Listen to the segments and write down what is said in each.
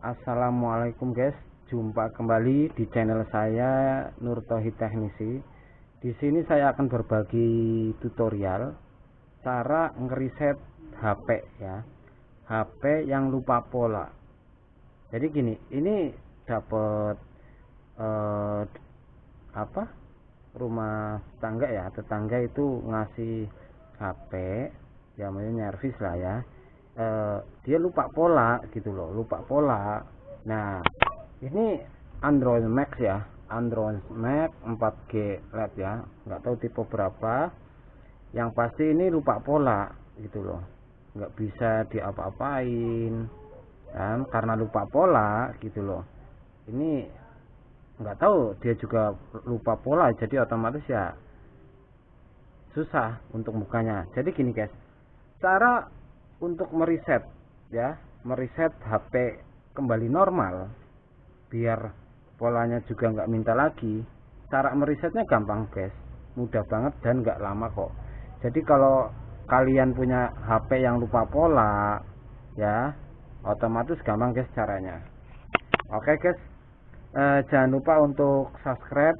Assalamualaikum guys, jumpa kembali di channel saya Nur Tohid Teknisi. Di sini saya akan berbagi tutorial cara ngeriset HP ya. HP yang lupa pola. Jadi gini, ini dapat eh, apa? Rumah tangga ya, tetangga itu ngasih HP ya namanya nyervis lah ya eh, dia lupa pola gitu loh lupa pola. Nah ini Android Max ya Android Max 4G LED ya nggak tahu tipe berapa. Yang pasti ini lupa pola gitu loh nggak bisa diapa-apain kan? Karena lupa pola gitu loh. Ini nggak tahu dia juga lupa pola jadi otomatis ya susah untuk bukanya. Jadi gini guys cara untuk mereset ya mereset HP kembali normal biar polanya juga nggak minta lagi. Cara meresetnya gampang guys mudah banget dan nggak lama kok. Jadi kalau kalian punya HP yang lupa pola ya otomatis gampang guys caranya. Oke guys. Eh, jangan lupa untuk subscribe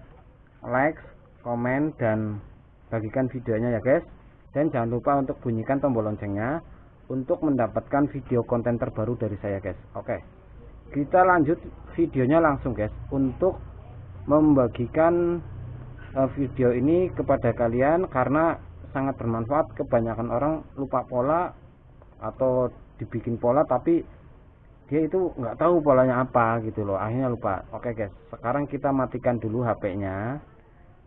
like komen dan bagikan videonya ya guys. Dan jangan lupa untuk bunyikan tombol loncengnya untuk mendapatkan video konten terbaru dari saya guys. Oke. Kita lanjut videonya langsung guys. Untuk membagikan uh, video ini kepada kalian karena sangat bermanfaat. Kebanyakan orang lupa pola atau dibikin pola tapi dia itu nggak tahu polanya apa gitu loh. Akhirnya lupa. Oke guys. Sekarang kita matikan dulu HP nya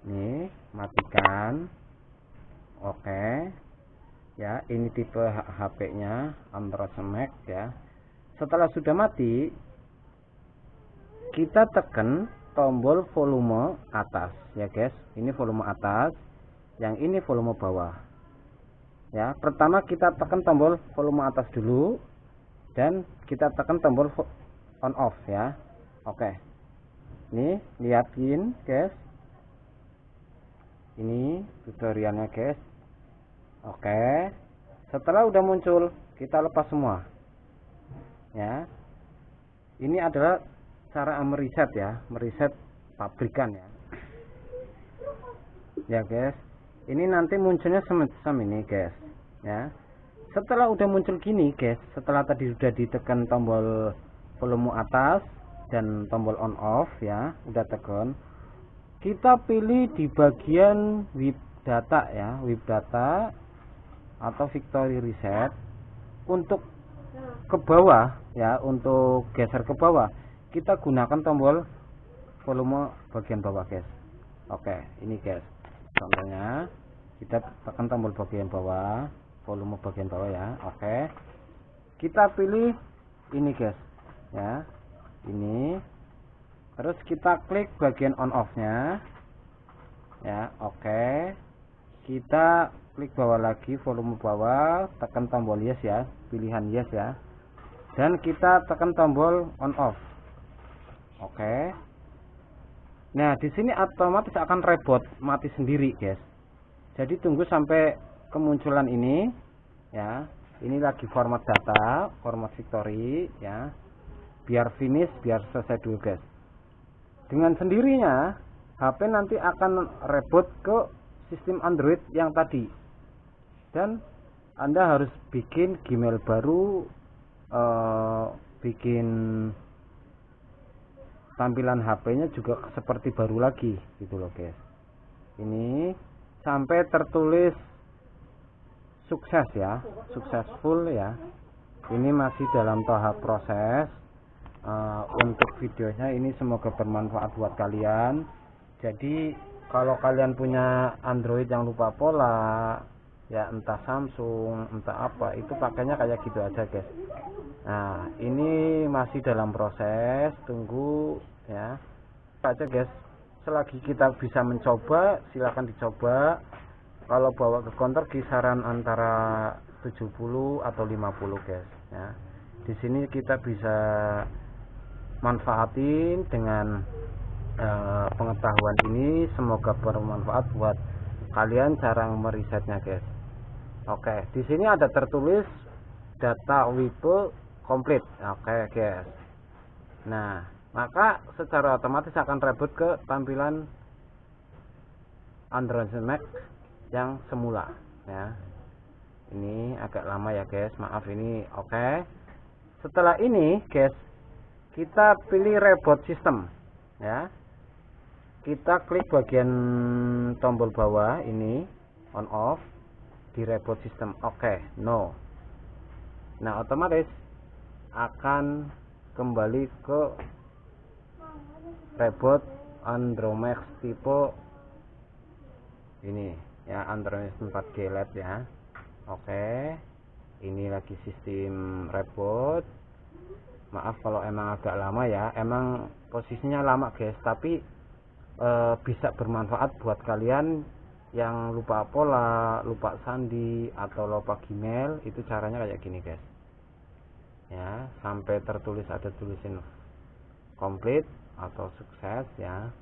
nih matikan. Oke ya ini tipe HP nya Android Max ya. Setelah sudah mati kita tekan tombol volume atas ya guys. Ini volume atas yang ini volume bawah. Ya pertama kita tekan tombol volume atas dulu dan kita tekan tombol on off ya. Oke. Ini lihatin guys. Ini tutorialnya guys Oke. Setelah udah muncul, kita lepas semua. Ya. Ini adalah cara meriset ya, meriset pabrikan ya. Ya, guys. Ini nanti munculnya semacam ini, guys. Ya. Setelah udah muncul gini, guys, setelah tadi sudah ditekan tombol volume atas dan tombol on off ya, udah tekan. Kita pilih di bagian web data ya, web data atau victory reset untuk ke bawah ya untuk geser ke bawah. Kita gunakan tombol volume bagian bawah guys. Oke ini guys. Contohnya kita tekan tombol bagian bawah volume bagian bawah ya. Oke. Kita pilih ini guys ya. Ini. Terus kita klik bagian on off nya ya oke. Kita klik bawah lagi volume bawah tekan tombol yes ya pilihan yes ya. Dan kita tekan tombol on off. Oke. Nah di sini otomatis akan rebot mati sendiri guys. Jadi tunggu sampai kemunculan ini ya. Ini lagi format data format victory ya. Biar finish biar selesai dulu guys. Dengan sendirinya HP nanti akan reboot ke sistem Android yang tadi dan anda harus bikin Gmail baru uh, bikin tampilan HP-nya juga seperti baru lagi gitu loh guys. Ini sampai tertulis sukses ya successful ya. Ini masih dalam tahap proses. Uh, untuk videonya ini semoga bermanfaat buat kalian. Jadi kalau kalian punya Android yang lupa pola ya entah Samsung entah apa itu pakainya kayak gitu aja guys. Nah ini masih dalam proses tunggu ya. Aja guys. Selagi kita bisa mencoba silahkan dicoba. Kalau bawa ke konter kisaran antara 70 atau 50 guys ya. Di sini kita bisa manfaatin dengan uh, pengetahuan ini. Semoga bermanfaat buat kalian cara merisetnya guys Oke, di sini ada tertulis data WIPO komplit. Oke, guys. nah maka secara otomatis akan reboot ke tampilan Android Max yang semula ya. Ini agak lama ya guys. Maaf ini oke. Setelah ini guys kita pilih reboot system ya. Kita klik bagian tombol bawah ini on off di reboot system oke okay, no. Nah otomatis akan kembali ke reboot Andromax tipe ini ya Andromax 4G LED ya. Oke ini lagi sistem reboot maaf kalau emang agak lama ya. Emang posisinya lama guys tapi e, bisa bermanfaat buat kalian yang lupa pola lupa sandi atau lupa gmail itu caranya kayak gini guys. Ya sampai tertulis ada tulisin komplit atau sukses ya.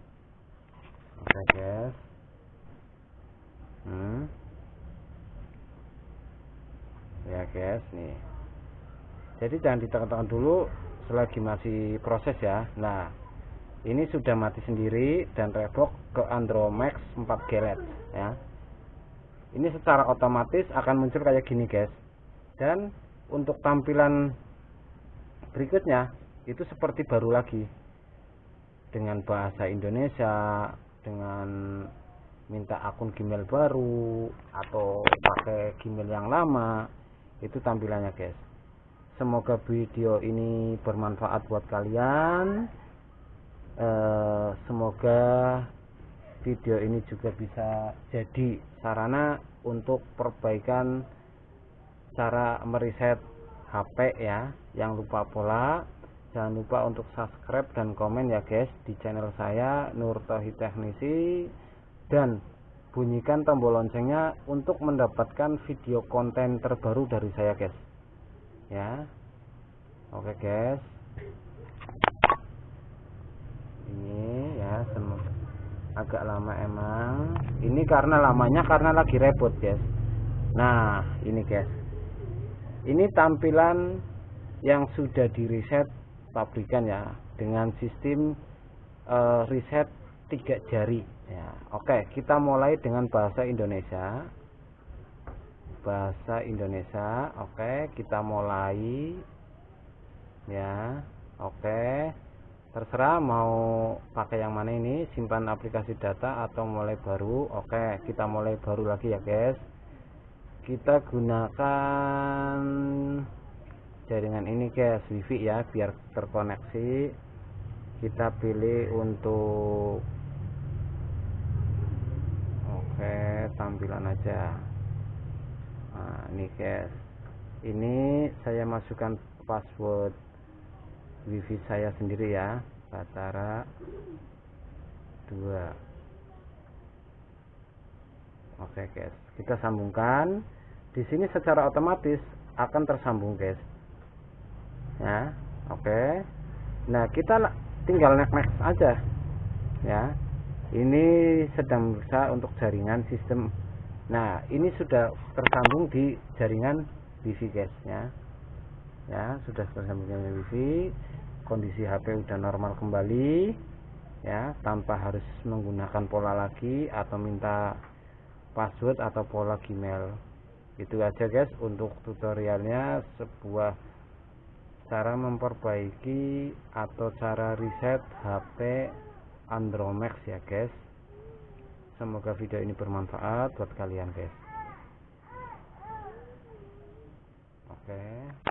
Oke guys. Hmm. Ya guys nih. Jadi jangan ditekan-tekan dulu selagi masih proses ya. Nah ini sudah mati sendiri dan revok ke Andromax 4 G LED ya. Ini secara otomatis akan muncul kayak gini guys. Dan untuk tampilan berikutnya itu seperti baru lagi. Dengan bahasa Indonesia dengan minta akun Gmail baru atau pakai Gmail yang lama itu tampilannya guys. Semoga video ini bermanfaat buat kalian eh, semoga video ini juga bisa jadi sarana untuk perbaikan cara meriset HP ya. Yang lupa pola jangan lupa untuk subscribe dan komen ya guys di channel saya Nur Tauhid Teknisi. Dan bunyikan tombol loncengnya untuk mendapatkan video konten terbaru dari saya guys. Ya. Oke guys ini ya agak lama emang. Ini karena lamanya karena lagi repot guys. Nah ini guys. Ini tampilan yang sudah di reset pabrikan ya dengan sistem uh, reset tiga jari. Ya oke kita mulai dengan bahasa Indonesia. Bahasa Indonesia oke kita mulai. Ya oke terserah mau pakai yang mana ini simpan aplikasi data atau mulai baru. Oke kita mulai baru lagi ya guys. Kita gunakan jaringan ini guys wifi ya biar terkoneksi. Kita pilih untuk oke tampilan aja. Nah ini guys. Ini saya masukkan password wifi saya sendiri ya Batara 2 oke guys. Kita sambungkan. Di sini secara otomatis akan tersambung guys. Ya oke. Nah kita tinggal next next aja ya ini sedang berusaha untuk jaringan sistem. Nah ini sudah tersambung di jaringan wifi guys ya ya sudah selesai punya wifi kondisi HP udah normal kembali. Ya tanpa harus menggunakan pola lagi atau minta password atau pola Gmail. Itu aja guys untuk tutorialnya. Sebuah cara memperbaiki atau cara reset HP Andromax ya guys. Semoga video ini bermanfaat buat kalian guys. Oke. okay.